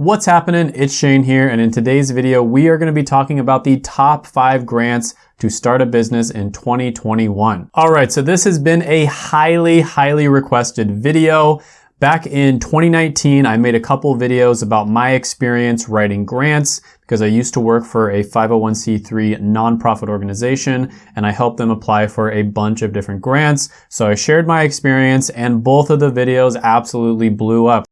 What's happening? It's Shane here, and in today's video, we are gonna be talking about the top five grants to start a business in 2021. All right, so this has been a highly, highly requested video. Back in 2019, I made a couple videos about my experience writing grants because I used to work for a 501c3 nonprofit organization and I helped them apply for a bunch of different grants. So I shared my experience and both of the videos absolutely blew up.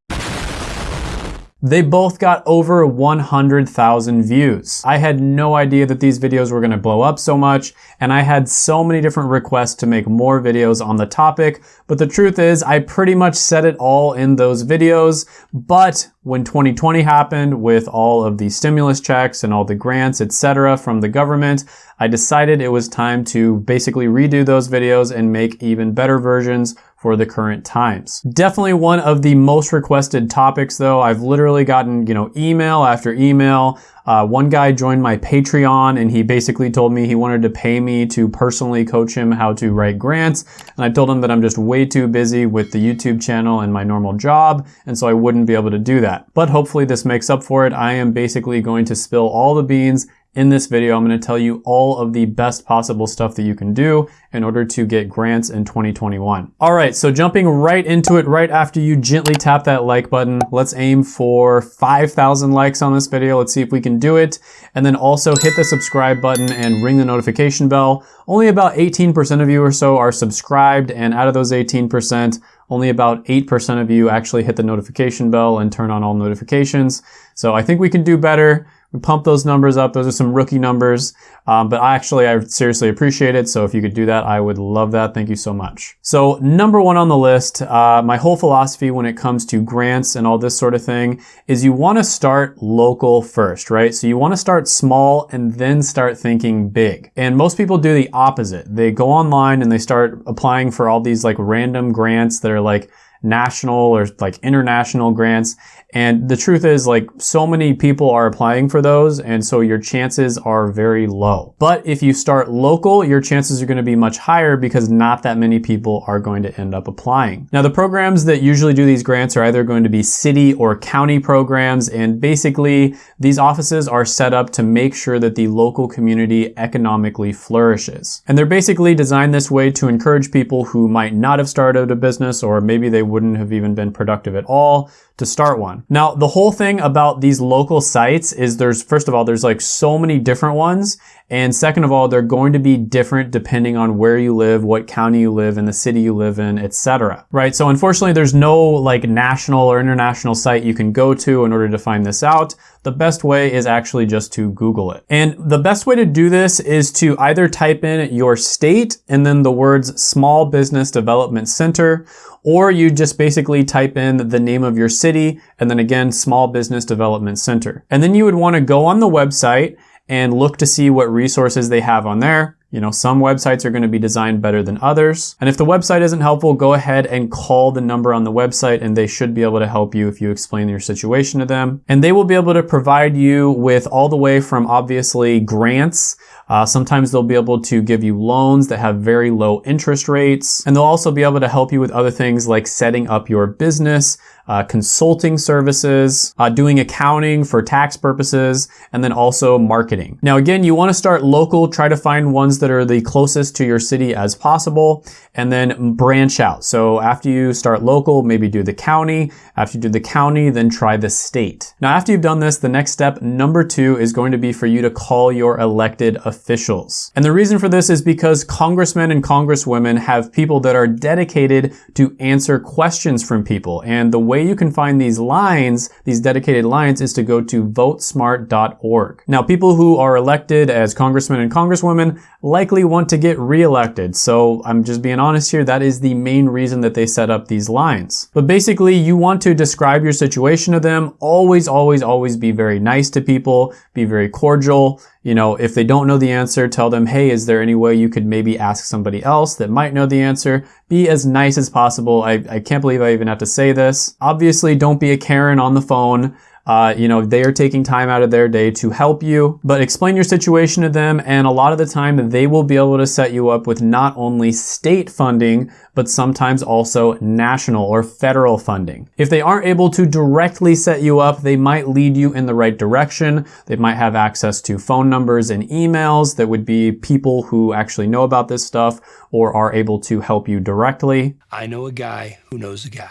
They both got over 100,000 views. I had no idea that these videos were gonna blow up so much, and I had so many different requests to make more videos on the topic, but the truth is I pretty much said it all in those videos, but when 2020 happened with all of the stimulus checks and all the grants, etc. from the government, I decided it was time to basically redo those videos and make even better versions for the current times. Definitely one of the most requested topics though. I've literally gotten, you know, email after email. Uh, one guy joined my Patreon and he basically told me he wanted to pay me to personally coach him how to write grants. And I told him that I'm just way too busy with the YouTube channel and my normal job. And so I wouldn't be able to do that. But hopefully this makes up for it. I am basically going to spill all the beans in this video, I'm going to tell you all of the best possible stuff that you can do in order to get grants in 2021. All right, so jumping right into it right after you gently tap that like button, let's aim for 5,000 likes on this video. Let's see if we can do it. And then also hit the subscribe button and ring the notification bell. Only about 18% of you or so are subscribed, and out of those 18%, only about 8% of you actually hit the notification bell and turn on all notifications. So I think we can do better. We pump those numbers up. Those are some rookie numbers, um, but actually I seriously appreciate it. So if you could do that, I would love that. Thank you so much. So number one on the list, uh, my whole philosophy when it comes to grants and all this sort of thing is you want to start local first, right? So you want to start small and then start thinking big. And most people do the opposite. They go online and they start applying for all these like random grants that are like national or like international grants. And the truth is like so many people are applying for those and so your chances are very low. But if you start local, your chances are going to be much higher because not that many people are going to end up applying. Now the programs that usually do these grants are either going to be city or county programs and basically these offices are set up to make sure that the local community economically flourishes. And they're basically designed this way to encourage people who might not have started a business or maybe they wouldn't have even been productive at all to start one. Now, the whole thing about these local sites is there's, first of all, there's like so many different ones. And second of all, they're going to be different depending on where you live, what county you live in, the city you live in, etc. Right? So unfortunately, there's no like national or international site you can go to in order to find this out. The best way is actually just to Google it. And the best way to do this is to either type in your state and then the words Small Business Development Center, or you just basically type in the name of your city and then again, Small Business Development Center. And then you would want to go on the website and look to see what resources they have on there. You know, some websites are going to be designed better than others. And if the website isn't helpful, go ahead and call the number on the website and they should be able to help you if you explain your situation to them. And they will be able to provide you with all the way from obviously grants. Uh, sometimes they'll be able to give you loans that have very low interest rates. And they'll also be able to help you with other things like setting up your business, uh, consulting services, uh, doing accounting for tax purposes, and then also marketing. Now again, you want to start local, try to find ones that are the closest to your city as possible, and then branch out. So after you start local, maybe do the county. After you do the county, then try the state. Now after you've done this, the next step, number two, is going to be for you to call your elected officials. And the reason for this is because congressmen and congresswomen have people that are dedicated to answer questions from people. And the way way you can find these lines, these dedicated lines, is to go to votesmart.org. Now, people who are elected as congressmen and congresswomen likely want to get reelected. So I'm just being honest here, that is the main reason that they set up these lines. But basically, you want to describe your situation to them. Always, always, always be very nice to people, be very cordial. You know, if they don't know the answer, tell them, hey, is there any way you could maybe ask somebody else that might know the answer? Be as nice as possible. I, I can't believe I even have to say this. Obviously, don't be a Karen on the phone. Uh, you know, they are taking time out of their day to help you, but explain your situation to them. And a lot of the time they will be able to set you up with not only state funding, but sometimes also national or federal funding. If they aren't able to directly set you up, they might lead you in the right direction. They might have access to phone numbers and emails that would be people who actually know about this stuff or are able to help you directly. I know a guy who knows a guy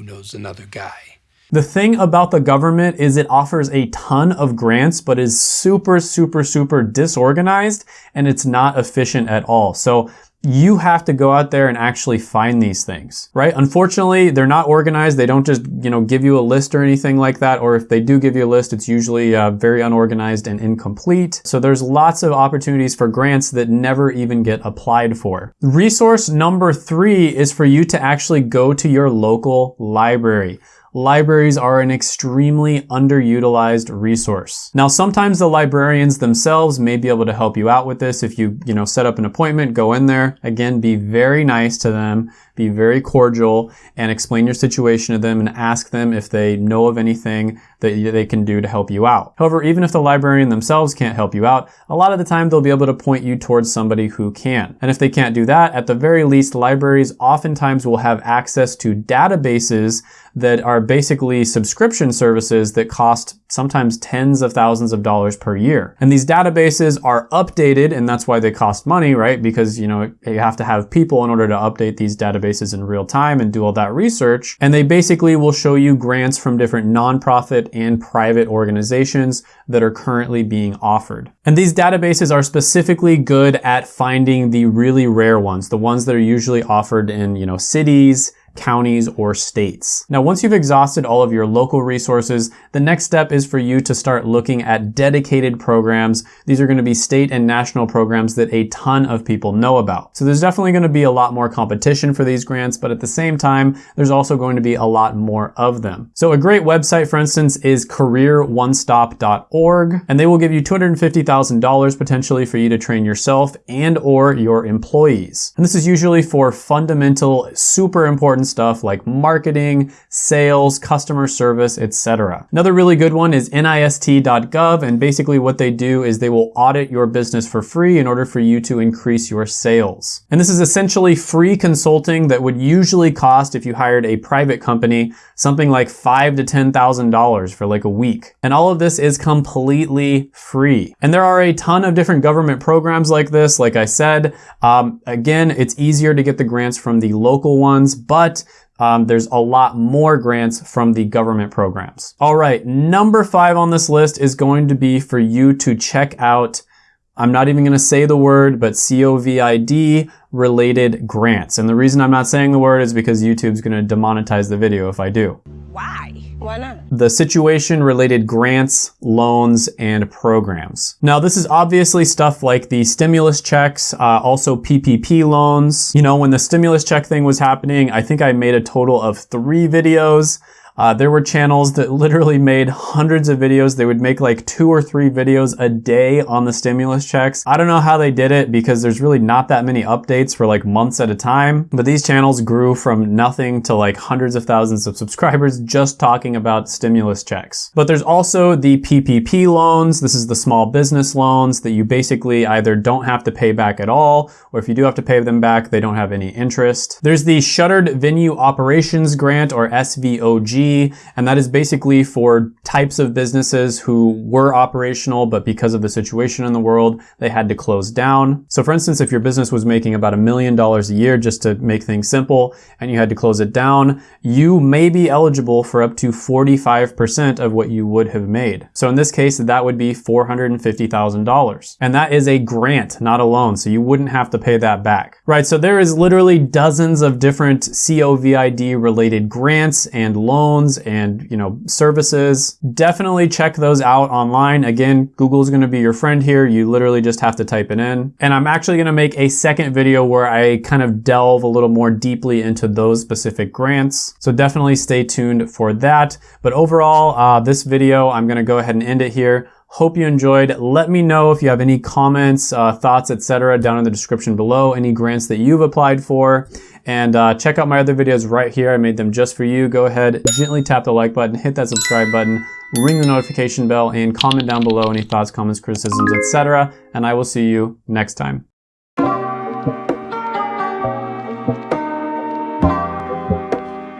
who knows another guy. The thing about the government is it offers a ton of grants, but is super, super, super disorganized and it's not efficient at all. So you have to go out there and actually find these things, right? Unfortunately, they're not organized. They don't just, you know, give you a list or anything like that. Or if they do give you a list, it's usually uh, very unorganized and incomplete. So there's lots of opportunities for grants that never even get applied for. Resource number three is for you to actually go to your local library libraries are an extremely underutilized resource. Now, sometimes the librarians themselves may be able to help you out with this. If you, you know, set up an appointment, go in there. Again, be very nice to them, be very cordial, and explain your situation to them and ask them if they know of anything that they can do to help you out. However, even if the librarian themselves can't help you out, a lot of the time they'll be able to point you towards somebody who can. And if they can't do that, at the very least, libraries oftentimes will have access to databases that are basically subscription services that cost sometimes tens of thousands of dollars per year. And these databases are updated and that's why they cost money, right? Because, you know, you have to have people in order to update these databases in real time and do all that research. And they basically will show you grants from different nonprofit and private organizations that are currently being offered. And these databases are specifically good at finding the really rare ones, the ones that are usually offered in, you know, cities, counties, or states. Now, once you've exhausted all of your local resources, the next step is for you to start looking at dedicated programs. These are going to be state and national programs that a ton of people know about. So there's definitely going to be a lot more competition for these grants, but at the same time, there's also going to be a lot more of them. So a great website, for instance, is careeronestop.org, and they will give you $250,000 potentially for you to train yourself and or your employees. And this is usually for fundamental, super important stuff like marketing, sales, customer service, etc. Another really good one is NIST.gov and basically what they do is they will audit your business for free in order for you to increase your sales. And this is essentially free consulting that would usually cost if you hired a private company something like five to ten thousand dollars for like a week. And all of this is completely free. And there are a ton of different government programs like this. Like I said, um, again, it's easier to get the grants from the local ones, but but um, there's a lot more grants from the government programs. All right, number five on this list is going to be for you to check out I'm not even going to say the word, but COVID related grants. And the reason I'm not saying the word is because YouTube's going to demonetize the video if I do. Why? Why not? The situation related grants, loans, and programs. Now, this is obviously stuff like the stimulus checks, uh, also PPP loans. You know, when the stimulus check thing was happening, I think I made a total of three videos. Uh, there were channels that literally made hundreds of videos. They would make like two or three videos a day on the stimulus checks. I don't know how they did it because there's really not that many updates for like months at a time. But these channels grew from nothing to like hundreds of thousands of subscribers just talking about stimulus checks. But there's also the PPP loans. This is the small business loans that you basically either don't have to pay back at all, or if you do have to pay them back, they don't have any interest. There's the Shuttered Venue Operations Grant or SVOG and that is basically for types of businesses who were operational, but because of the situation in the world, they had to close down. So for instance, if your business was making about a million dollars a year, just to make things simple, and you had to close it down, you may be eligible for up to 45% of what you would have made. So in this case, that would be $450,000. And that is a grant, not a loan. So you wouldn't have to pay that back. Right, so there is literally dozens of different COVID related grants and loans loans and, you know, services. Definitely check those out online. Again, Google is going to be your friend here. You literally just have to type it in. And I'm actually going to make a second video where I kind of delve a little more deeply into those specific grants. So definitely stay tuned for that. But overall, uh, this video, I'm going to go ahead and end it here. Hope you enjoyed. Let me know if you have any comments, uh, thoughts, etc. down in the description below, any grants that you've applied for. And uh, check out my other videos right here. I made them just for you. Go ahead, gently tap the like button, hit that subscribe button, ring the notification bell, and comment down below any thoughts, comments, criticisms, etc. And I will see you next time.